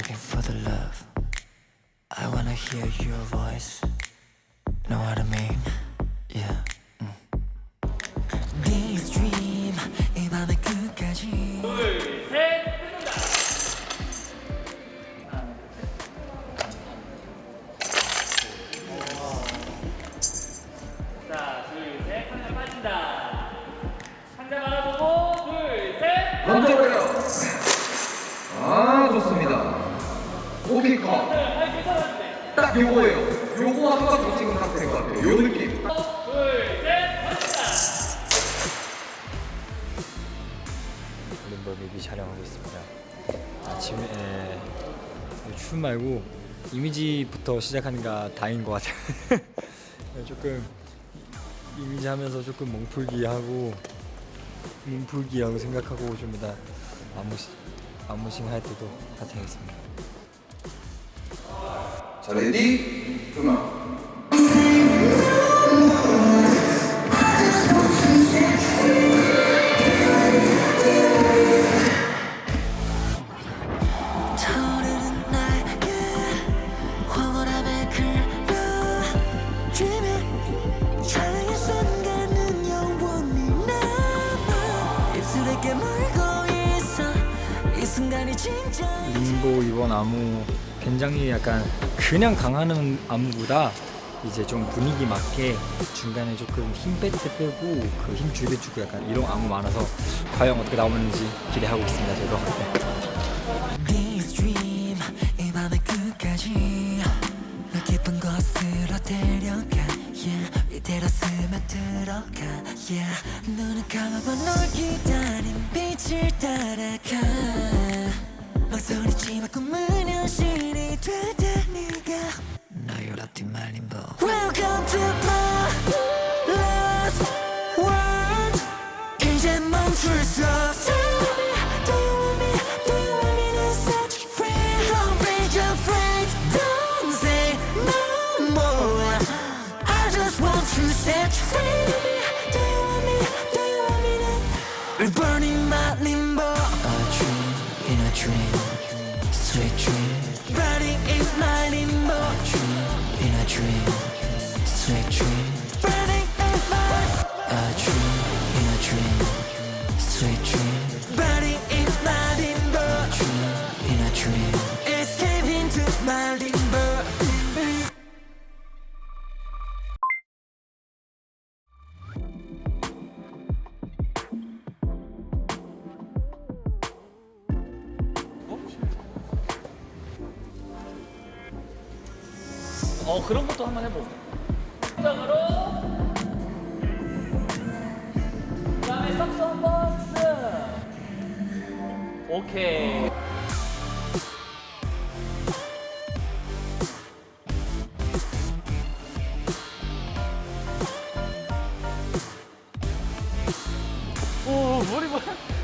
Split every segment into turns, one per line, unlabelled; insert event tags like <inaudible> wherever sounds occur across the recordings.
looking for the love. I wanna hear your voice. Know what I mean? Yeah. 음. This dream 이 밤의 끝까지.
자, 둘, 셋. 한장 빠진다. 한장 바라보고, 둘, 셋.
던져버려. 아 좋습니다. 오케이 컷. 딱 요거예요. 요거 한 번 더 찍으면 딱 될 것 같아요. 요 느낌.
림버 뮤비 촬영하고 있습니다. 아침에 춤 말고 이미지부터 시작하니까 다인 것 같아요. <laughs> 조금 이미지 하면서 조금 몸풀기 하고 몸풀기 하고 생각하고 좀 이따 안무시 안무싱 할 때도 같이 하겠습니다.
자 레디 음악.
림보 이번 안무 굉장히 약간 그냥 강하는 안무보다 이제 좀 분위기 맞게 중간에 조금 힘뺄때 빼고 그 힘줄때 주고 약간 이런 안무 많아서 과연 어떻게 나오는지 기대하고 있습니다 저도
어,
그런 것도 한번 해보고. 장으로 그 다음에 썩썩 버스. 오케이. 오, 머리 뭐야?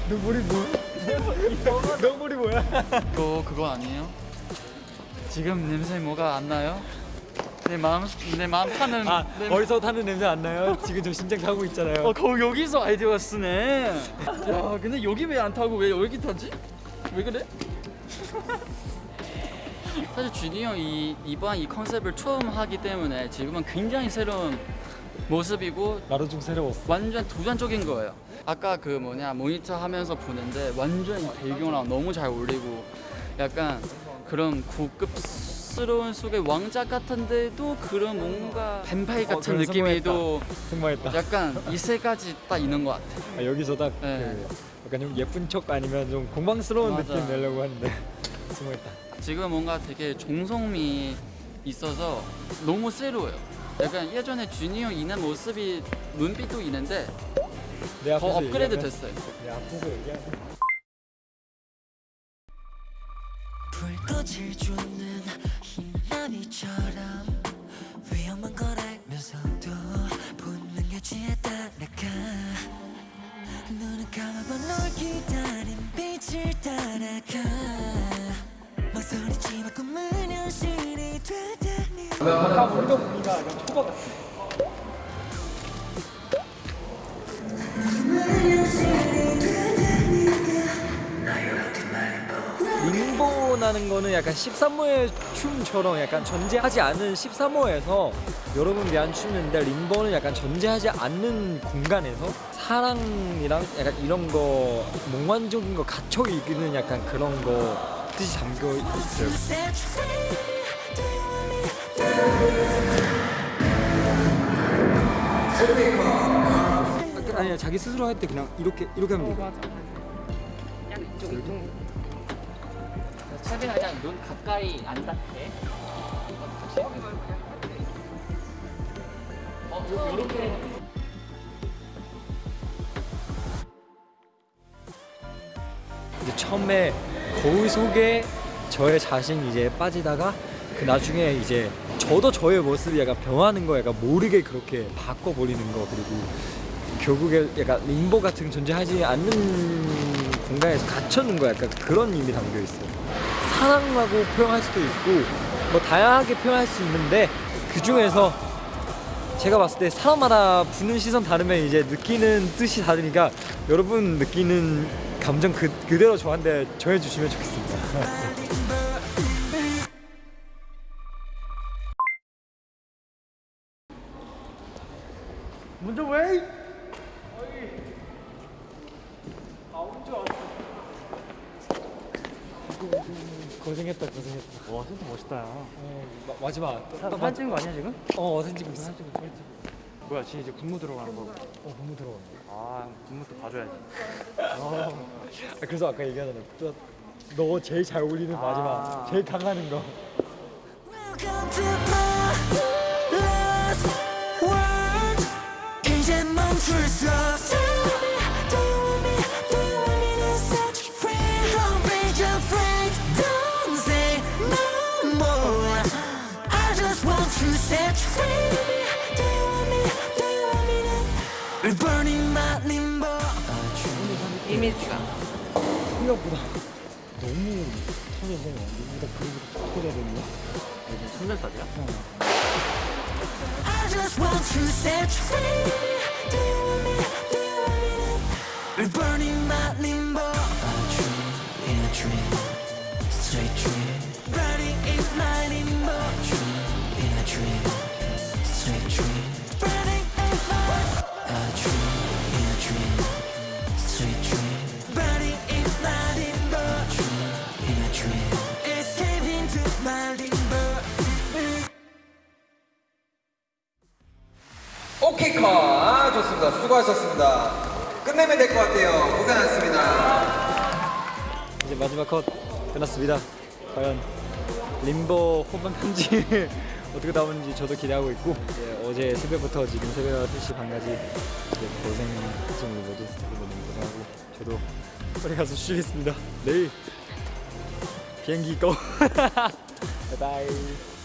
너 머리 뭐야? 너 머리 뭐야?
그거 그거 아니에요? 지금 냄새 뭐가 안 나요? 내 마음 내 마음 타는
아
내-
어디서 타는 냄새 안 나요? 지금 저 신장 타고 있잖아요.
어, 거 여기서 아이디어가 쓰네. 야, 근데 여기 왜 안 타고 왜 여기 타지? 왜 그래? <laughs> 사실 준이 형이 이번 이 컨셉을 처음 하기 때문에 지금은 굉장히 새로운 모습이고
나도 좀 새로웠어.
완전 도전적인 거예요. 아까 그 뭐냐 모니터 하면서 보는데 완전 배경랑 너무 잘 어울리고 약간 그런 고급 스러운 속의 왕자 같은데도 그런 뭔가 뱀파이
어,
같은
그래,
느낌이도
성공했다.
약간 이 세 가지 딱 있는 것 같아.
아, 여기서 딱
네.
그 약간 좀 예쁜 척 아니면 좀 공방스러운
맞아.
느낌 내려고 하는데 <laughs> 성공했다.
지금 뭔가 되게 정성미 있어서 너무 새로워요. 약간 예전에 형 있는 모습이 눈빛도 있는데 내더
앞에서
업그레이드
얘기하면-
됐어요.
내 앞에서 얘기하면
불꽃을 주는 기다린 빛을 따라가 망설이지마 꿈은 현실이 되다니
다 우리가 보니까 초밥 같아. 림보라는 거는 약간 13호의 춤처럼 약간 전제하지 않은 13호에서 여러분 위한 춤인데 림보는 약간 전제하지 않는 공간에서 사랑이랑 약간 이런 거 몽환적인 거 갇혀 있는 약간 그런 거 뜻이 담겨 있어요. 아니야 자기 스스로 할 때 그냥 이렇게 이렇게 하면 돼.
그냥 이쪽 이쪽. 최대한 그냥 눈 가까이 안 닿게. 어, 요- 요렇게.
이제 처음에 거울 속에 저의 자신 이제 빠지다가 그 나중에 이제 저도 저의 모습이 약간 변하는 거 약간 모르게 그렇게 바꿔버리는 거 그리고 결국에 약간 림보 같은 존재하지 않는 공간에서 갇혀있는 거 약간 그런 의미 담겨 있어요. 사랑하고 표현할 수도 있고 뭐 다양하게 표현할 수 있는데 그 중에서 제가 봤을 때 사람마다 보는 시선 다르면 이제 느끼는 뜻이 다르니까 여러분 느끼는 감정 그, 그대로 저한테 전해주시면 좋겠습니다. 먼저 왜? 아 먼저 왔어. 고생했다 고생했다.
와 진짜 멋있다.
어, 마, 마지막.
사진 사진 찍은 거 아니야 지금?
어 사진 찍고 있어.
뭐야 지금 이제 군무 들어가는 거.
어 너무 들어가.
아 군무 또 봐줘야지.
아, 그래서 아까 얘기하잖아. 또, 너 제일 잘 어울리는 마지막,
아.
제일 강하는 거.
이미지가.
생각보다 너무 터져서 터져야 되네.
손절살이야?
I just want to set you free. Do
좋습니다 수고하셨습니다 끝내면 될 것 같아요 고생하셨습니다
이제 마지막 컷 끝났습니다. 과연 림보 후반 편지 <laughs> 어떻게 나오는지 저도 기대하고 있고 이제 어제 새벽부터 지금 새벽 3시 반까지 고생하신 우리 모든 스태프분들 고생하고 저도 빨리 가서 쉬겠습니다. 내일 비행기 거. <laughs> 바이바이.